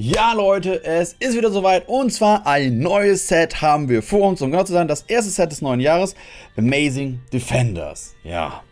Ja Leute, es ist wieder soweit und zwar ein neues Set haben wir vor uns, um genau zu sein, das erste Set des neuen Jahres, Amazing Defenders. Ja,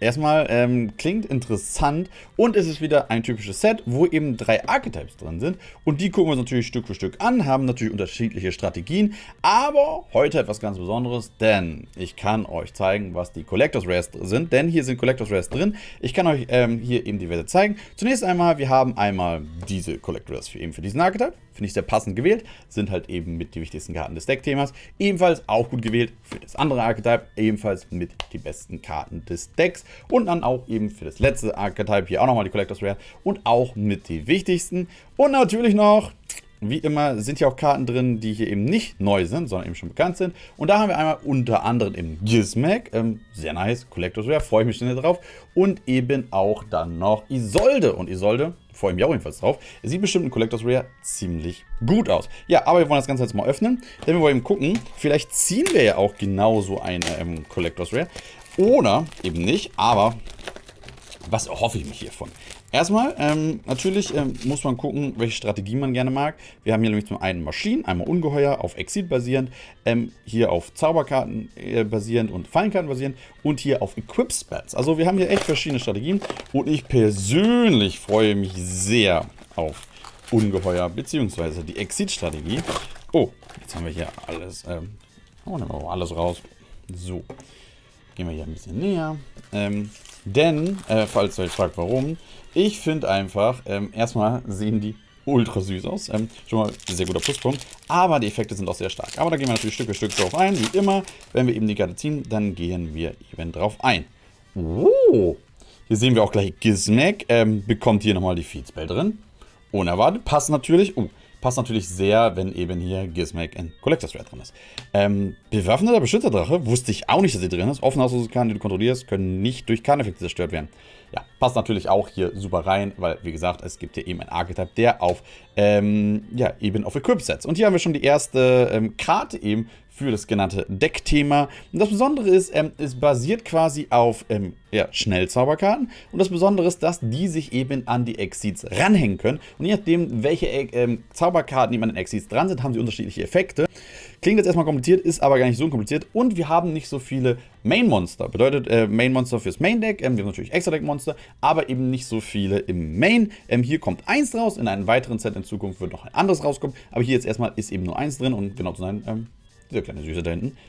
Erstmal ähm, klingt interessant und es ist wieder ein typisches Set, wo eben drei Archetypes drin sind. Und die gucken wir uns natürlich Stück für Stück an, haben natürlich unterschiedliche Strategien. Aber heute etwas ganz Besonderes, denn ich kann euch zeigen, was die Collectors Rares sind. Denn hier sind Collectors Rares drin. Ich kann euch ähm, hier eben diverse zeigen. Zunächst einmal, wir haben einmal diese Collectors Rares für, eben für diesen Archetype. Finde ich sehr passend gewählt. Sind halt eben mit die wichtigsten Karten des Deckthemas. Ebenfalls auch gut gewählt für das andere Archetype. Ebenfalls mit die besten Karten des Decks. Und dann auch eben für das letzte Archetype hier auch nochmal die Collectors Rare. Und auch mit die wichtigsten. Und natürlich noch wie immer sind hier auch Karten drin, die hier eben nicht neu sind, sondern eben schon bekannt sind. Und da haben wir einmal unter anderem im Gizmek, ähm, sehr nice, Collectors Rare, freue ich mich schon drauf. Und eben auch dann noch Isolde. Und Isolde ich mich auch jedenfalls drauf. Sieht bestimmt in Collectors Rare ziemlich gut aus. Ja, aber wir wollen das Ganze jetzt mal öffnen, denn wir wollen gucken, vielleicht ziehen wir ja auch genauso eine ähm, Collectors Rare. Oder eben nicht, aber was erhoffe ich mich hiervon? Erstmal, ähm, natürlich ähm, muss man gucken, welche Strategie man gerne mag. Wir haben hier nämlich zum einen Maschinen, einmal Ungeheuer, auf Exit basierend, ähm, hier auf Zauberkarten äh, basierend und Fallenkarten basierend und hier auf Equip Spells. Also wir haben hier echt verschiedene Strategien und ich persönlich freue mich sehr auf Ungeheuer bzw. die Exit-Strategie. Oh, jetzt haben wir hier alles, ähm, oh, nehmen wir alles raus. So, gehen wir hier ein bisschen näher. Ähm, denn, äh, falls ihr euch fragt, warum, ich finde einfach, ähm, erstmal sehen die ultra süß aus. Ähm, schon mal ein sehr guter Pluspunkt. Aber die Effekte sind auch sehr stark. Aber da gehen wir natürlich Stück für Stück drauf ein. Wie immer, wenn wir eben die Karte ziehen, dann gehen wir eben drauf ein. Oh, hier sehen wir auch gleich Gizmek. Ähm, bekommt hier nochmal die Feedspell drin. Unerwartet. Passt natürlich. Oh, passt natürlich sehr, wenn eben hier Gizmek in Collector's Rare drin ist. Ähm, bewaffneter Beschützerdrache, wusste ich auch nicht, dass sie drin ist. Offene Karten, die du kontrollierst, können nicht durch Karteneffekte zerstört werden. Ja, passt natürlich auch hier super rein, weil, wie gesagt, es gibt hier eben ein Archetype, der auf, ähm, ja, eben auf Equip setzt. Und hier haben wir schon die erste ähm, Karte eben für das genannte Deckthema. Und das Besondere ist, ähm, es basiert quasi auf ähm, ja, Schnellzauberkarten. Und das Besondere ist, dass die sich eben an die Exceeds ranhängen können. Und je nachdem, welche äh, ähm, Zauberkarten eben an den Exceeds dran sind, haben sie unterschiedliche Effekte. Klingt jetzt erstmal kompliziert, ist aber gar nicht so kompliziert. Und wir haben nicht so viele Main-Monster. Bedeutet äh, Main-Monster fürs Main-Deck. Ähm, wir haben natürlich Extra-Deck-Monster, aber eben nicht so viele im Main. Ähm, hier kommt eins raus. In einem weiteren Set in Zukunft wird noch ein anderes rauskommen. Aber hier jetzt erstmal ist eben nur eins drin. Und genau zu sein, ähm, dieser kleine Süße da hinten.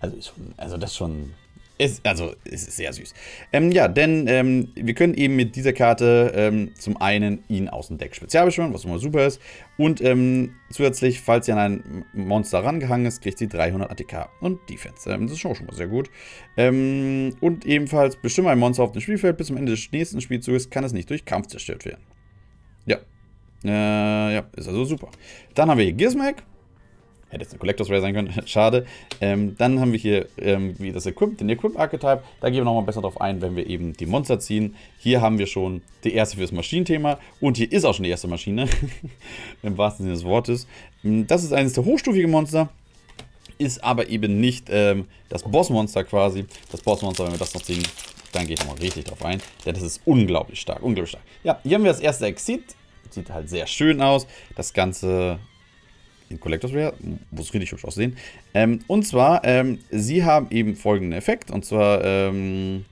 Also, schon, also das schon. Ist, also, es ist sehr süß. Ähm, ja, denn ähm, wir können eben mit dieser Karte ähm, zum einen ihn aus dem Deck spezial beschwören, was immer super ist. Und ähm, zusätzlich, falls sie an ein Monster rangehangen ist, kriegt sie 300 ATK und Defense. Ähm, das ist schon, schon mal sehr gut. Ähm, und ebenfalls, bestimme ein Monster auf dem Spielfeld bis zum Ende des nächsten Spielzuges, kann es nicht durch Kampf zerstört werden. Ja. Äh, ja, ist also super. Dann haben wir hier Gizmek. Hätte jetzt eine Collectors Rare sein können, schade. Ähm, dann haben wir hier ähm, wie das Equip, den Equip-Archetype. Da gehen wir nochmal besser drauf ein, wenn wir eben die Monster ziehen. Hier haben wir schon die erste für das Maschinenthema. Und hier ist auch schon die erste Maschine. Im wahrsten Sinne des Wortes. Ähm, das ist eines der hochstufigen Monster. Ist aber eben nicht ähm, das Bossmonster quasi. Das Bossmonster, wenn wir das noch ziehen, dann gehe ich nochmal richtig drauf ein. Denn das ist unglaublich stark, unglaublich stark. Ja, hier haben wir das erste Exit. Sieht halt sehr schön aus. Das Ganze in Collectors Rare, muss richtig hübsch aussehen. Ähm, und zwar, ähm, sie haben eben folgenden Effekt, und zwar, ähm,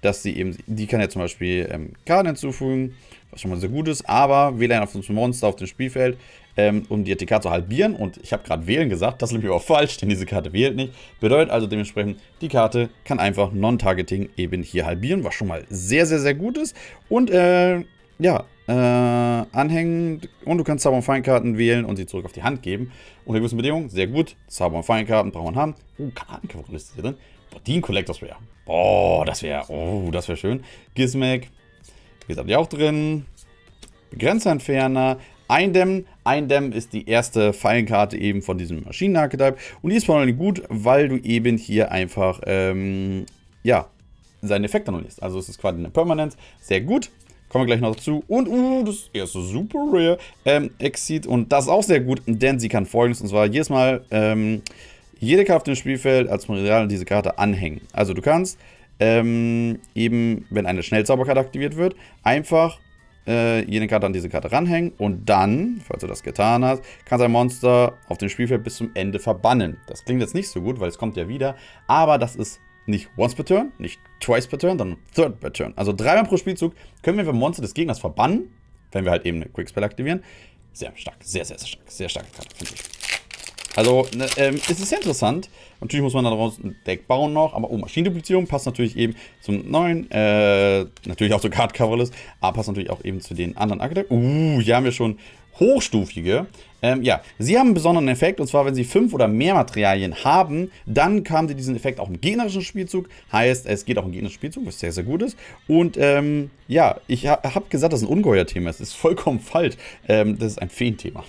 dass sie eben, die kann ja zum Beispiel ähm, Karten hinzufügen, was schon mal sehr gut ist, aber wähle ein auf das Monster auf dem Spielfeld, ähm, um die ATK zu halbieren. Und ich habe gerade wählen gesagt, das ist nämlich auch falsch, denn diese Karte wählt nicht. Bedeutet also dementsprechend, die Karte kann einfach Non-Targeting eben hier halbieren, was schon mal sehr, sehr, sehr gut ist. Und äh, ja, äh, anhängen und du kannst Zauber- und Feinkarten wählen und sie zurück auf die Hand geben. Unter gewissen Bedingungen, sehr gut. Zauber- und Feinkarten braucht man haben. Uh, Kartenkavalleriste hier drin. Ein Collectors Rare. Boah, das wäre, oh, das wäre schön. Gizmek, wie gesagt, die auch drin. Begrenzerentferner, Eindämmen. Eindämmen ist die erste Fallenkarte eben von diesem Maschinenarchetype. Und die ist vor allem gut, weil du eben hier einfach, ähm, ja, seinen Effekt annullierst. Also es ist quasi eine Permanence. Sehr gut. Kommen wir gleich noch dazu. Und, uh, das erste Super Rare ähm, Exit. Und das ist auch sehr gut, denn sie kann folgendes. Und zwar jedes Mal ähm, jede Karte auf dem Spielfeld als Material diese Karte anhängen. Also du kannst ähm, eben, wenn eine Schnellzauberkarte aktiviert wird, einfach äh, jede Karte an diese Karte ranhängen und dann, falls du das getan hast, kannst du ein Monster auf dem Spielfeld bis zum Ende verbannen. Das klingt jetzt nicht so gut, weil es kommt ja wieder, aber das ist nicht once per turn, nicht twice per turn, sondern third per turn. Also dreimal pro Spielzug können wir Monster des Gegners verbannen, wenn wir halt eben eine Quickspell aktivieren. Sehr stark, sehr, sehr, sehr stark, sehr starke Karte, finde ich. Also, ne, ähm, es ist sehr interessant. Natürlich muss man daraus ein Deck bauen noch, aber oh, Maschinenduplizierung passt natürlich eben zum neuen, äh, natürlich auch zur Card Coverlist, aber passt natürlich auch eben zu den anderen Archetypen. Uh, hier haben wir schon hochstufige. Ähm, ja, sie haben einen besonderen Effekt und zwar, wenn sie fünf oder mehr Materialien haben, dann haben sie diesen Effekt auch im gegnerischen Spielzug. Heißt, es geht auch im gegnerischen Spielzug, was sehr, sehr gut ist. Und ähm, ja, ich ha habe gesagt, das ist ein Ungeheuer-Thema. Es ist vollkommen falsch. Ähm, das ist ein Feenthema.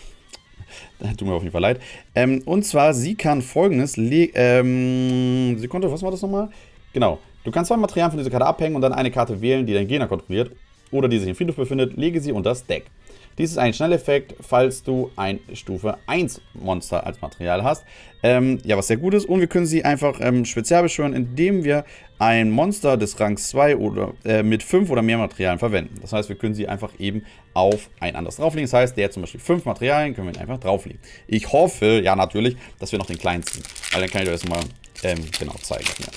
Tut mir auf jeden Fall leid. Ähm, und zwar, sie kann folgendes. Ähm, sie konnte, was war das nochmal? Genau. Du kannst zwei Materialien von dieser Karte abhängen und dann eine Karte wählen, die dein Gegner kontrolliert oder die sich im Friedhof befindet. Lege sie unter das Deck. Dies ist ein Schnelleffekt, falls du ein Stufe 1 Monster als Material hast. Ähm, ja, was sehr gut ist. Und wir können sie einfach ähm, spezial beschwören, indem wir ein Monster des Rangs 2 oder äh, mit 5 oder mehr Materialien verwenden. Das heißt, wir können sie einfach eben auf ein anderes drauflegen. Das heißt, der hat zum Beispiel 5 Materialien, können wir ihn einfach drauflegen. Ich hoffe, ja natürlich, dass wir noch den kleinsten. Weil dann kann ich euch das mal ähm, genau zeigen. Ja.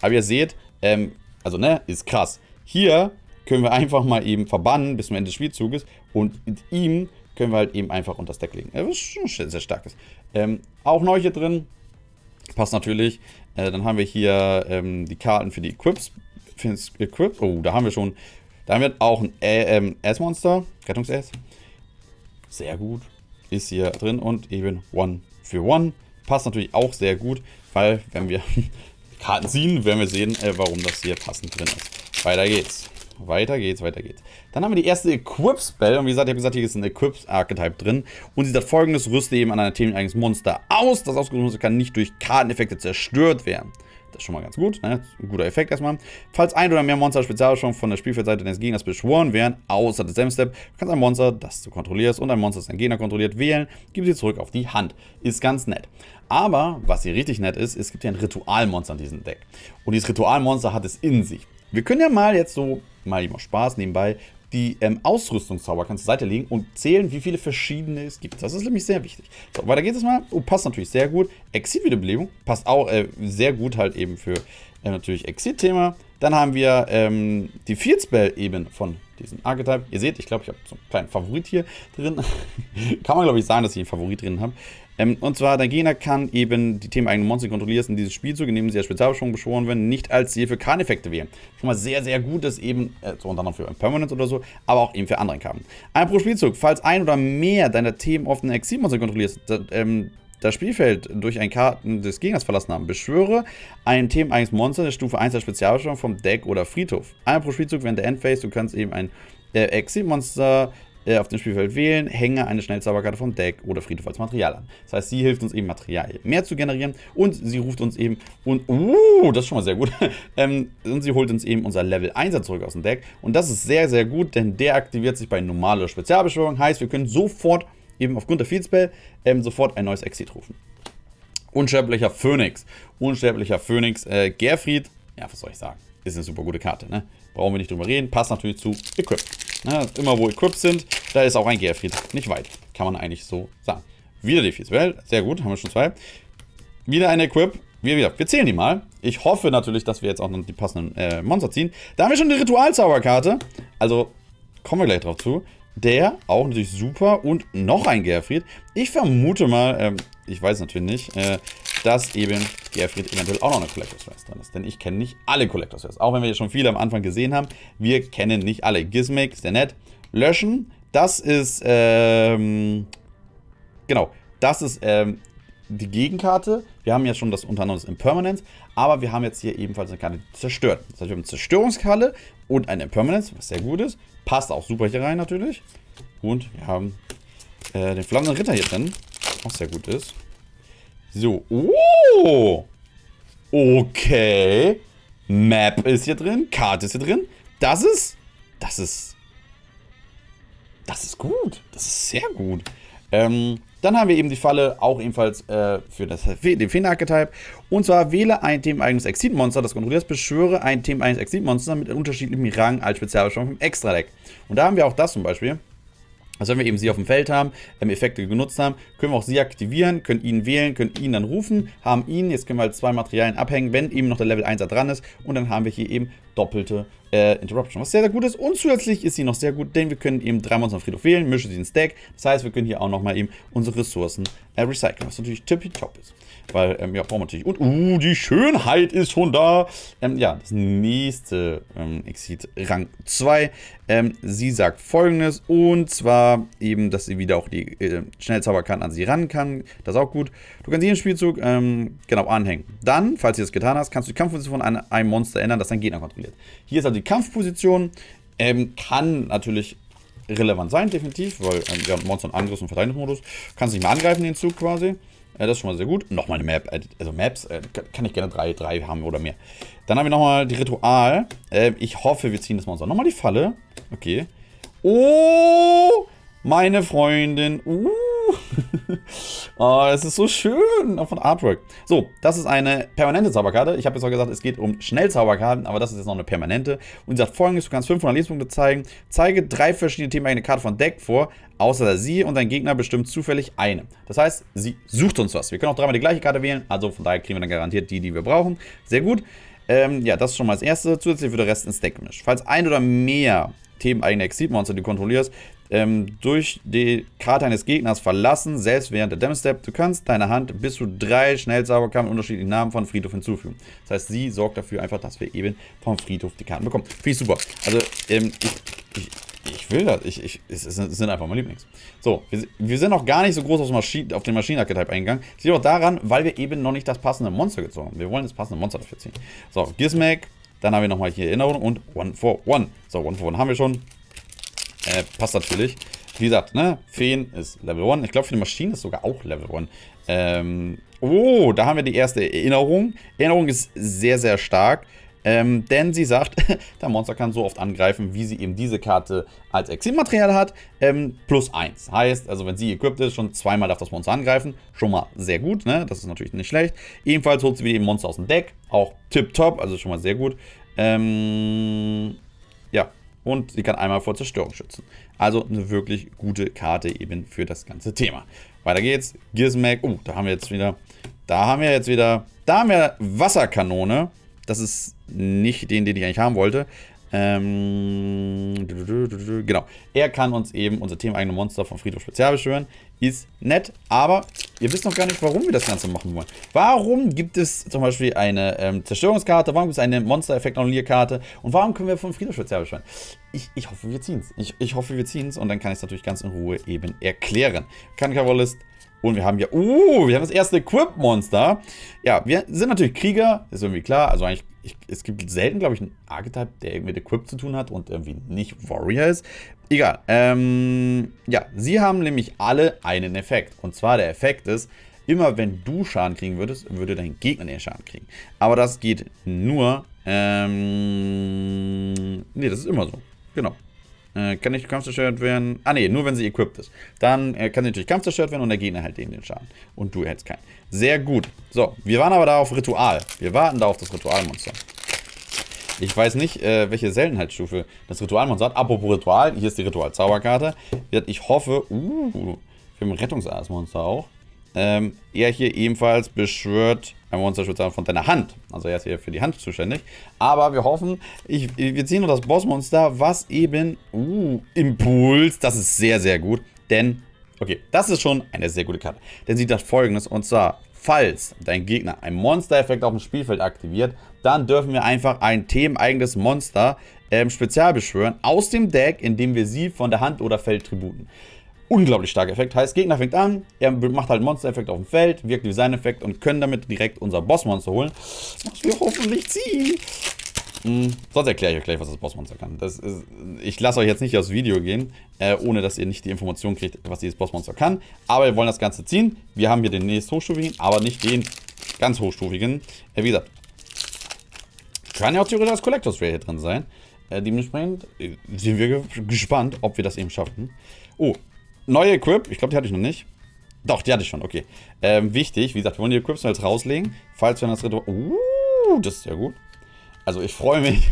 Aber ihr seht, ähm, also ne, ist krass. Hier können wir einfach mal eben verbannen bis zum Ende des Spielzuges und mit ihm können wir halt eben einfach unter das Deck legen. Das ist schon sehr starkes. Ähm, auch neu hier drin, passt natürlich. Äh, dann haben wir hier ähm, die Karten für die Equips. Für Equip. Oh, da haben wir schon, da haben wir auch ein ähm, S-Monster, Rettungs-S. Sehr gut, ist hier drin und eben One für One. Passt natürlich auch sehr gut, weil wenn wir Karten ziehen, werden wir sehen, äh, warum das hier passend drin ist. Weiter geht's. Weiter geht's, weiter geht's. Dann haben wir die erste Equip-Spell. Und wie gesagt, ich habe gesagt, hier ist ein Equip-Archetype drin. Und sie sagt folgendes: Rüste eben an einer Themen eigenes Monster aus. Das ausgerüstete Monster kann nicht durch Karteneffekte zerstört werden. Das ist schon mal ganz gut. Ne? Ein guter Effekt erstmal. Falls ein oder mehr Monster Spezialbeschwörung von der Spielfeldseite des Gegners beschworen werden, außer des Step, kannst ein Monster, das du kontrollierst und ein Monster, das dein Gegner kontrolliert, wählen, gib sie zurück auf die Hand. Ist ganz nett. Aber, was hier richtig nett ist, es gibt ja ein Ritualmonster in diesem Deck. Und dieses Ritualmonster hat es in sich. Wir können ja mal jetzt so, mal eben Spaß nebenbei, die ähm, Ausrüstungszauber kannst du Seite legen und zählen, wie viele verschiedene es gibt. Das ist nämlich sehr wichtig. So, weiter geht es mal. Oh, passt natürlich sehr gut. Exit-Wiederbelebung passt auch äh, sehr gut halt eben für äh, natürlich Exit-Thema. Dann haben wir ähm, die Field Spell eben von diesem Archetype. Ihr seht, ich glaube, ich habe so einen kleinen Favorit hier drin. Kann man, glaube ich, sagen, dass ich einen Favorit drin habe. Ähm, und zwar, dein Gegner kann eben die Themen eigene Monster kontrollieren in dieses Spielzug, indem sie als Spezialbeschwörung beschworen werden, nicht als Ziel für Karneffekte wählen. Schon mal sehr, sehr gut ist eben, äh, so unter anderem für Permanence oder so, aber auch eben für andere Karten. Ein pro Spielzug, falls ein oder mehr deiner Themen auf einen Exilmonster kontrollierst, ähm, das Spielfeld durch ein Karten des Gegners verlassen haben. Beschwöre ein themeneigenes Monster der Stufe 1 der Spezialbeschwörung vom Deck oder Friedhof. Einmal pro Spielzug während der Endphase, du kannst eben ein äh, Exilmonster äh, auf dem Spielfeld wählen, hänge eine Schnellzauberkarte vom Deck oder Friedhof als Material an. Das heißt, sie hilft uns eben Material mehr zu generieren und sie ruft uns eben und, uh, das ist schon mal sehr gut, ähm, und sie holt uns eben unser Level 1 zurück aus dem Deck und das ist sehr, sehr gut, denn der aktiviert sich bei normaler Spezialbeschwörung, heißt, wir können sofort eben aufgrund der Field Spell ähm, sofort ein neues Exit rufen. Unsterblicher Phönix. Unsterblicher Phönix. Äh, Gerfried, ja, was soll ich sagen? Ist eine super gute Karte, ne? Brauchen wir nicht drüber reden. Passt natürlich zu Equip. Ne? Immer wo Equips sind, da ist auch ein Gerfried. Nicht weit. Kann man eigentlich so sagen. Wieder die Fieswelt. Sehr gut, haben wir schon zwei. Wieder ein Equip. Wir, wieder. wir zählen die mal. Ich hoffe natürlich, dass wir jetzt auch noch die passenden äh, Monster ziehen. Da haben wir schon die Ritualzauberkarte. Also, kommen wir gleich drauf zu. Der, auch natürlich super. Und noch ein Gerfried. Ich vermute mal, ähm, ich weiß natürlich nicht, äh, dass eben Gerfried eventuell auch noch eine Collectors Race drin ist. Denn ich kenne nicht alle Collectors Race. Auch wenn wir jetzt schon viele am Anfang gesehen haben, wir kennen nicht alle. Gizmic der nett. Löschen, das ist, ähm, genau, das ist, ähm, die Gegenkarte. Wir haben ja schon das unter anderem das Impermanence, aber wir haben jetzt hier ebenfalls eine Karte zerstört. Das heißt, wir haben eine Zerstörungskalle und eine Impermanence, was sehr gut ist. Passt auch super hier rein natürlich. Und wir haben äh, den flammenden Ritter hier drin, auch sehr gut ist. So, oh! Okay. Map ist hier drin, Karte ist hier drin. Das ist, das ist, das ist gut. Das ist sehr gut. Ähm, dann haben wir eben die Falle, auch ebenfalls äh, für das, den Feen-Archetype. Und zwar wähle ein themeneigenes Exit-Monster, das kontrollierst, beschwöre ein themeneigenes Exit-Monster mit unterschiedlichem Rang als Spezialbeschwörung im Extra-Deck. Und da haben wir auch das zum Beispiel. Also wenn wir eben sie auf dem Feld haben, ähm, Effekte genutzt haben, können wir auch sie aktivieren, können ihn wählen, können ihn dann rufen, haben ihn, jetzt können wir halt zwei Materialien abhängen, wenn eben noch der Level 1er dran ist und dann haben wir hier eben doppelte äh, Interruption, was sehr, sehr gut ist. Und zusätzlich ist sie noch sehr gut, denn wir können eben drei Monster auf Friedhof wählen, mischen sie ins Deck. Das heißt, wir können hier auch nochmal eben unsere Ressourcen äh, recyceln, was natürlich tippitopp ist. Weil, ähm, ja, brauchen wir natürlich. Und, uh, die Schönheit ist schon da. Ähm, ja, das nächste ähm, Exit Rang 2. Ähm, sie sagt folgendes. Und zwar eben, dass sie wieder auch die äh, Schnellzauberkarten an sie ran kann. Das ist auch gut. Du kannst jeden Spielzug, ähm, genau, anhängen. Dann, falls du das getan hast, kannst du die Kampfposition von einem, einem Monster ändern, das dein Gegner kontrolliert. Hier ist also die Kampfposition. Ähm, kann natürlich relevant sein, definitiv, weil ähm, ja, Monster- und Angriffs- und Verteidigungsmodus kannst nicht mehr angreifen, den Zug quasi. Äh, das ist schon mal sehr gut. Nochmal eine Map. Äh, also Maps äh, kann ich gerne drei, drei haben oder mehr. Dann haben wir nochmal die Ritual. Äh, ich hoffe, wir ziehen das Monster. Nochmal die Falle. Okay. Oh, meine Freundin. Uh. oh, es ist so schön. Auch von Artwork. So, das ist eine permanente Zauberkarte. Ich habe jetzt auch gesagt, es geht um Schnellzauberkarten, aber das ist jetzt noch eine permanente. Und sie sagt folgendes: Du kannst 500 Lebenspunkte zeigen. Zeige drei verschiedene Themen eine Karte von Deck vor, außer sie und dein Gegner bestimmt zufällig eine. Das heißt, sie sucht uns was. Wir können auch dreimal die gleiche Karte wählen, also von daher kriegen wir dann garantiert die, die wir brauchen. Sehr gut. Ähm, ja, das ist schon mal das erste. Zusätzlich wird der Rest ins Deck gemischt. Falls ein oder mehr themeneigene Exit-Monster, die du kontrollierst, ähm, durch die Karte eines Gegners verlassen, selbst während der Damage Step. Du kannst deiner Hand bis zu drei Schnellzauberkarten unterschiedlichen Namen von Friedhof hinzufügen. Das heißt, sie sorgt dafür einfach, dass wir eben vom Friedhof die Karten bekommen. Finde ich super. Also, ähm, ich, ich ich will das. Ich, ich, es, sind einfach mein Lieblings. So, wir, wir, sind noch gar nicht so groß auf, Maschinen, auf den Maschinenarchetype eingegangen. Das liegt auch daran, weil wir eben noch nicht das passende Monster gezogen haben. Wir wollen das passende Monster dafür ziehen. So, Gizmek. Dann haben wir nochmal hier Erinnerung und One for One. So, One for One haben wir schon. Äh, passt natürlich. Wie gesagt, ne, Feen ist Level 1. Ich glaube, für die Maschine ist sogar auch Level 1. Ähm, oh, da haben wir die erste Erinnerung. Erinnerung ist sehr, sehr stark. Ähm, denn sie sagt, der Monster kann so oft angreifen, wie sie eben diese Karte als Exilmaterial hat, ähm, plus 1. Heißt, also wenn sie equipped ist, schon zweimal darf das Monster angreifen. Schon mal sehr gut, ne? Das ist natürlich nicht schlecht. Ebenfalls holt sie wieder eben Monster aus dem Deck. Auch tipptopp, also schon mal sehr gut. Ähm, und sie kann einmal vor Zerstörung schützen. Also eine wirklich gute Karte eben für das ganze Thema. Weiter geht's. Gizmek. Oh, da haben wir jetzt wieder. Da haben wir jetzt wieder. Da haben wir Wasserkanone. Das ist nicht den, den ich eigentlich haben wollte. Ähm, genau. Er kann uns eben unser themeneigene Monster vom Friedhof Spezial beschwören. Ist nett, aber ihr wisst noch gar nicht, warum wir das Ganze machen wollen. Warum gibt es zum Beispiel eine ähm, Zerstörungskarte? Warum gibt es eine Monster-Effekt-Annullierkarte? Und warum können wir vom Friedhof Spezial beschwören? Ich, ich hoffe, wir ziehen es. Ich, ich hoffe, wir ziehen es und dann kann ich es natürlich ganz in Ruhe eben erklären. Kankarollist und wir haben ja, uh, wir haben das erste Equip-Monster. Ja, wir sind natürlich Krieger, ist irgendwie klar. Also eigentlich, ich, es gibt selten, glaube ich, einen Archetype, der irgendwie mit Equip zu tun hat und irgendwie nicht Warrior ist. Egal. Ähm, ja, sie haben nämlich alle einen Effekt. Und zwar der Effekt ist, immer wenn du Schaden kriegen würdest, würde dein Gegner den Schaden kriegen. Aber das geht nur, ähm, nee, das ist immer so. Genau. Äh, kann nicht kampfzerstört werden. Ah ne, nur wenn sie equipped ist. Dann äh, kann sie natürlich kampfzerstört werden und der Gegner hält den den Schaden. Und du hältst keinen. Sehr gut. So, wir waren aber da auf Ritual. Wir warten da auf das Ritualmonster. Ich weiß nicht, äh, welche Seltenheitsstufe das Ritualmonster hat. Apropos Ritual, hier ist die Ritual-Zauberkarte. Ich hoffe, uh, wir haben ein Rettungsaasmonster auch. Ähm, er hier ebenfalls beschwört ein Monster von deiner Hand. Also er ist hier für die Hand zuständig. Aber wir hoffen, ich, wir ziehen noch das Bossmonster, was eben, uh, Impuls, das ist sehr, sehr gut. Denn, okay, das ist schon eine sehr gute Karte. Denn sie sagt folgendes, und zwar, falls dein Gegner einen Monster-Effekt auf dem Spielfeld aktiviert, dann dürfen wir einfach ein themeneigenes Monster ähm, spezial beschwören aus dem Deck, indem wir sie von der Hand oder Feld tributen unglaublich starker Effekt. Heißt, Gegner fängt an, er macht halt Monster-Effekt auf dem Feld, wirkt wie sein Effekt und können damit direkt unser Bossmonster holen. Was wir hoffentlich ziehen. Hm, sonst erkläre ich euch gleich, was das Bossmonster kann. Das ist, ich lasse euch jetzt nicht aufs Video gehen, äh, ohne dass ihr nicht die Information kriegt, was dieses Bossmonster kann. Aber wir wollen das Ganze ziehen. Wir haben hier den nächst hochstufigen, aber nicht den ganz hochstufigen. Äh, wie gesagt, kann ja auch theoretisch als Collectors Rare hier drin sein. Äh, dementsprechend äh, sind wir gespannt, ob wir das eben schaffen. Oh, neue Equip. Ich glaube, die hatte ich noch nicht. Doch, die hatte ich schon, okay. Ähm, wichtig, wie gesagt, wir wollen die Equips jetzt rauslegen. Falls wir das Ritual... Uh, das ist ja gut. Also ich freue mich.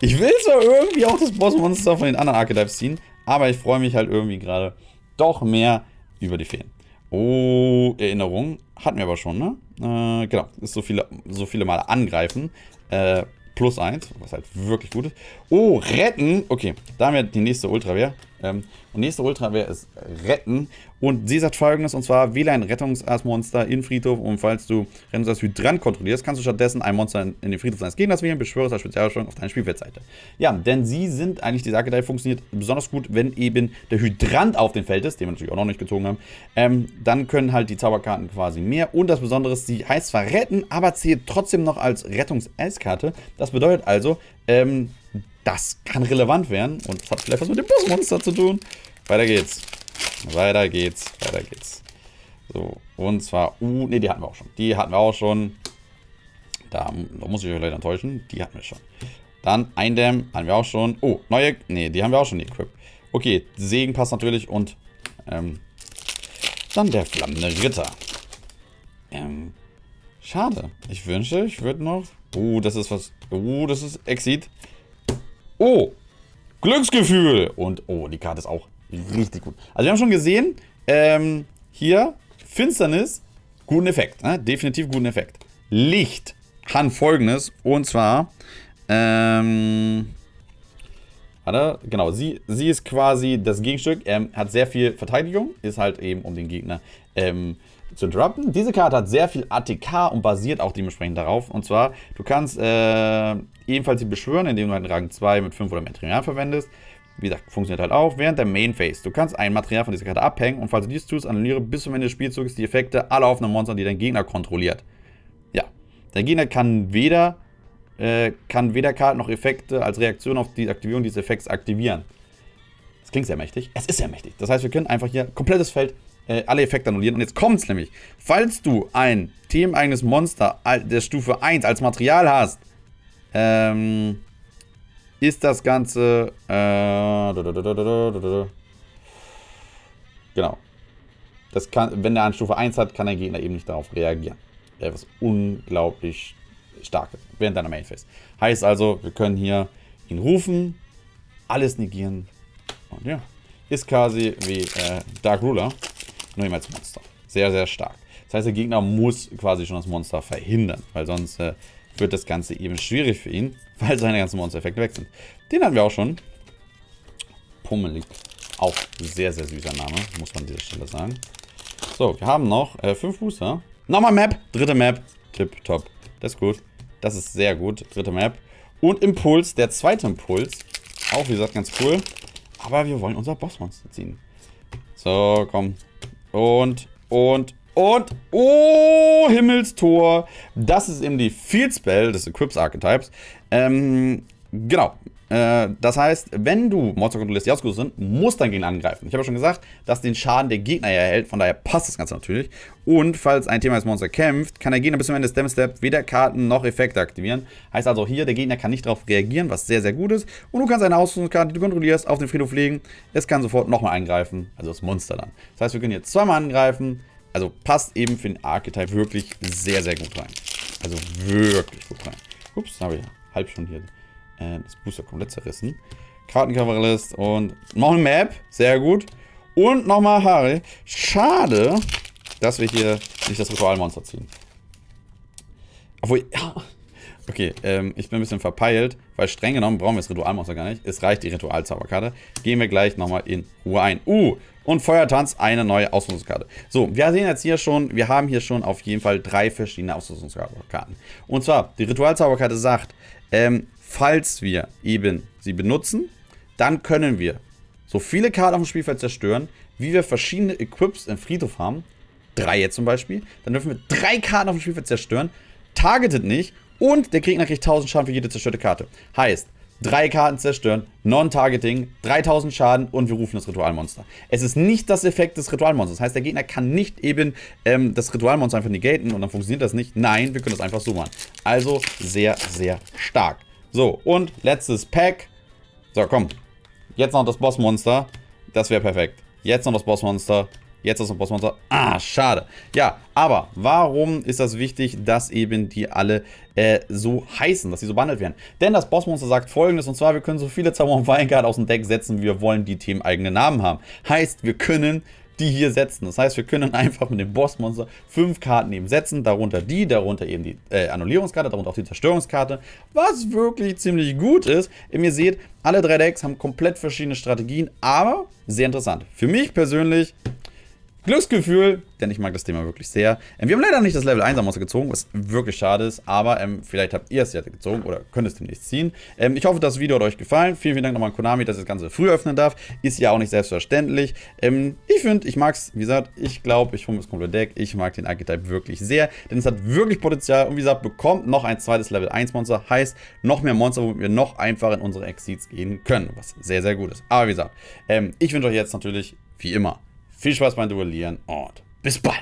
Ich will zwar irgendwie auch das Bossmonster von den anderen Archetypes ziehen, aber ich freue mich halt irgendwie gerade doch mehr über die Feen. Oh, Erinnerung. Hatten wir aber schon, ne? Äh, genau. Ist so viele, so viele Mal angreifen. Äh, plus 1, was halt wirklich gut ist. Oh, retten. Okay, da haben wir die nächste Ultrawehr. Ähm, und nächste Ultrawehr ist retten. Und sie sagt folgendes, und zwar wähle ein Rettungsmonster in Friedhof und falls du Rettungsass Hydrant kontrollierst, kannst du stattdessen ein Monster in, den Friedhof deines Gegners wählen, beschwöre es als Spezialstellung auf deine Spielfeldseite. Ja, denn sie sind eigentlich, die Archetype funktioniert besonders gut, wenn eben der Hydrant auf dem Feld ist, den wir natürlich auch noch nicht gezogen haben. Ähm, dann können halt die Zauberkarten quasi mehr. Und das Besondere ist, sie heißt zwar retten, aber zählt trotzdem noch als Rettungs-S-Karte. Das bedeutet also, ähm, das kann relevant werden und hat vielleicht was mit dem Bossmonster zu tun. Weiter geht's. Weiter geht's. Weiter geht's. So, und zwar, uh, ne, die hatten wir auch schon. Die hatten wir auch schon. Da, da muss ich euch leider enttäuschen. Die hatten wir schon. Dann Eindämmen haben wir auch schon. Oh, neue, ne, die haben wir auch schon equipped. Okay, Segen passt natürlich und ähm, dann der flammende Ritter. Ähm, schade. Ich wünschte, ich würde noch... Oh, das ist was... Oh, das ist Exit. Oh, Glücksgefühl. Und oh, die Karte ist auch richtig gut. Also wir haben schon gesehen, ähm, hier, Finsternis, guten Effekt. Ne? Definitiv guten Effekt. Licht kann folgendes. Und zwar, ähm, warte, genau, sie, sie ist quasi das Gegenstück, ähm, hat sehr viel Verteidigung, ist halt eben um den Gegner ähm, zu interrupten. Diese Karte hat sehr viel ATK und basiert auch dementsprechend darauf. Und zwar, du kannst äh, ebenfalls sie beschwören, indem du halt Rang 2 mit 5 oder mehr Material verwendest. Wie gesagt, funktioniert halt auch während der Main Phase. Du kannst ein Material von dieser Karte abhängen und falls du dies tust, annulliere bis zum Ende des Spielzuges die Effekte aller offenen Monster, die dein Gegner kontrolliert. Ja, dein Gegner kann weder, äh, kann weder Karten noch Effekte als Reaktion auf die Aktivierung dieses Effekts aktivieren. Das klingt sehr mächtig. Es ist sehr mächtig. Das heißt, wir können einfach hier komplettes Feld äh, alle Effekte annullieren. Und jetzt kommt es nämlich. Falls du ein themeneigenes Monster der Stufe 1 als Material hast, ähm, ist das Ganze... Äh, genau. Das kann, wenn der eine Stufe 1 hat, kann der Gegner eben nicht darauf reagieren. Was unglaublich stark während deiner Main Phase. Heißt also, wir können hier ihn rufen, alles negieren. Und ja, ist quasi wie äh, Dark Ruler, nur eben als Monster. Sehr, sehr stark. Das heißt, der Gegner muss quasi schon das Monster verhindern, weil sonst äh, wird das Ganze eben schwierig für ihn, weil seine ganzen Monster-Effekte weg sind. Den hatten wir auch schon. Pummelig. Auch sehr, sehr süßer Name, muss man an dieser Stelle sagen. So, wir haben noch äh, fünf Booster. Nochmal Map. Dritte Map. Tipp, top. Das ist gut. Das ist sehr gut. Dritte Map. Und Impuls, der zweite Impuls. Auch, wie gesagt, ganz cool. Aber wir wollen unser Bossmonster ziehen. So, komm. Und, und, und, oh, Himmelstor. Das ist eben die Field Spell des Equips Archetypes. Ähm, genau. Äh, das heißt, wenn du Monster kontrollierst, die ausgerüstet sind, muss dein Gegner angreifen. Ich habe ja schon gesagt, dass den Schaden der Gegner erhält, von daher passt das Ganze natürlich. Und falls ein Thema als Monster kämpft, kann der Gegner bis zum Ende des Damage Step weder Karten noch Effekte aktivieren. Heißt also hier, der Gegner kann nicht darauf reagieren, was sehr, sehr gut ist. Und du kannst eine Ausrüstungskarte, die du kontrollierst, auf den Friedhof legen. Es kann sofort nochmal eingreifen, also das Monster dann. Das heißt, wir können jetzt zweimal angreifen, also passt eben für den Archetype wirklich sehr, sehr gut rein. Also wirklich gut rein. Ups, habe ich halb schon hier äh, das Booster komplett zerrissen. Kartenkavalist und noch eine Map. Sehr gut. Und nochmal Harry. Schade, dass wir hier nicht das Ritualmonster ziehen. Obwohl, ja. Okay, ähm, ich bin ein bisschen verpeilt, weil streng genommen brauchen wir das Ritualmonster gar nicht. Es reicht die Ritualzauberkarte. Gehen wir gleich nochmal in Ruhe ein. Uh, und Feuertanz, eine neue Ausrüstungskarte. So, wir sehen jetzt hier schon, wir haben hier schon auf jeden Fall drei verschiedene Ausrüstungskarten. Und zwar, die Ritualzauberkarte sagt, ähm, falls wir eben sie benutzen, dann können wir so viele Karten auf dem Spielfeld zerstören, wie wir verschiedene Equips im Friedhof haben. Drei jetzt zum Beispiel. Dann dürfen wir drei Karten auf dem Spielfeld zerstören, targetet nicht und der Gegner kriegt 1000 Schaden für jede zerstörte Karte. Heißt, drei Karten zerstören, Non-Targeting, 3000 Schaden und wir rufen das Ritualmonster. Es ist nicht das Effekt des Ritualmonsters. Das heißt, der Gegner kann nicht eben ähm, das Ritualmonster einfach negaten und dann funktioniert das nicht. Nein, wir können das einfach so machen. Also sehr, sehr stark. So, und letztes Pack. So, komm. Jetzt noch das Bossmonster. Das wäre perfekt. Jetzt noch das Bossmonster. Jetzt noch Bossmonster. Ah, schade. Ja, aber warum ist das wichtig, dass eben die alle äh, so heißen, dass sie so behandelt werden? Denn das Bossmonster sagt folgendes, und zwar, wir können so viele Zauber und Weingard aus dem Deck setzen, wie wir wollen, die themeneigene Namen haben. Heißt, wir können die hier setzen. Das heißt, wir können einfach mit dem Bossmonster fünf Karten eben setzen, darunter die, darunter eben die äh, Annullierungskarte, darunter auch die Zerstörungskarte, was wirklich ziemlich gut ist. Ihr seht, alle drei Decks haben komplett verschiedene Strategien, aber sehr interessant. Für mich persönlich Glücksgefühl, denn ich mag das Thema wirklich sehr. Ähm, wir haben leider nicht das Level 1 Monster gezogen, was wirklich schade ist, aber ähm, vielleicht habt ihr es ja gezogen oder könnt es demnächst ziehen. Ähm, ich hoffe, das Video hat euch gefallen. Vielen, vielen Dank nochmal an Konami, dass ich das Ganze früh öffnen darf. Ist ja auch nicht selbstverständlich. Ähm, ich finde, ich mag es, wie gesagt, ich glaube, ich hole das komplette Deck. Ich mag den Archetype wirklich sehr, denn es hat wirklich Potenzial und wie gesagt, bekommt noch ein zweites Level 1 Monster, heißt noch mehr Monster, womit wir noch einfacher in unsere Exceeds gehen können, was sehr, sehr gut ist. Aber wie gesagt, ähm, ich wünsche euch jetzt natürlich, wie immer, viel Spaß beim Duellieren und bis bald.